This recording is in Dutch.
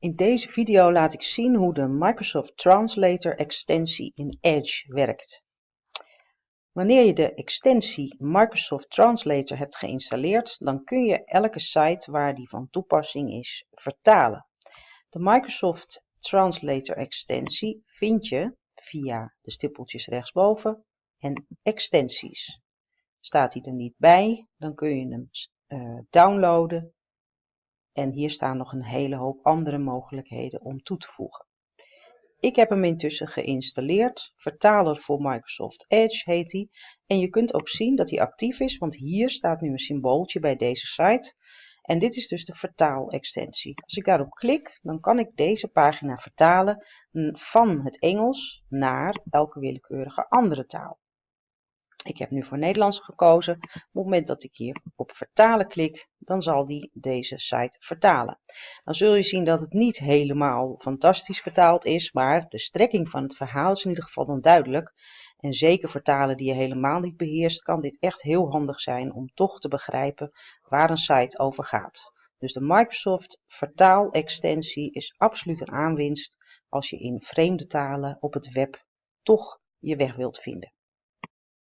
In deze video laat ik zien hoe de Microsoft Translator extensie in Edge werkt. Wanneer je de extensie Microsoft Translator hebt geïnstalleerd, dan kun je elke site waar die van toepassing is vertalen. De Microsoft Translator extensie vind je via de stippeltjes rechtsboven en extensies. Staat die er niet bij, dan kun je hem uh, downloaden en hier staan nog een hele hoop andere mogelijkheden om toe te voegen. Ik heb hem intussen geïnstalleerd. Vertaler voor Microsoft Edge heet hij. En je kunt ook zien dat hij actief is, want hier staat nu een symbooltje bij deze site. En dit is dus de vertaalextensie. Als ik daarop klik, dan kan ik deze pagina vertalen van het Engels naar elke willekeurige andere taal. Ik heb nu voor Nederlands gekozen. Op het moment dat ik hier op vertalen klik, dan zal die deze site vertalen. Dan zul je zien dat het niet helemaal fantastisch vertaald is, maar de strekking van het verhaal is in ieder geval dan duidelijk. En zeker vertalen die je helemaal niet beheerst, kan dit echt heel handig zijn om toch te begrijpen waar een site over gaat. Dus de Microsoft vertaalextensie is absoluut een aanwinst als je in vreemde talen op het web toch je weg wilt vinden.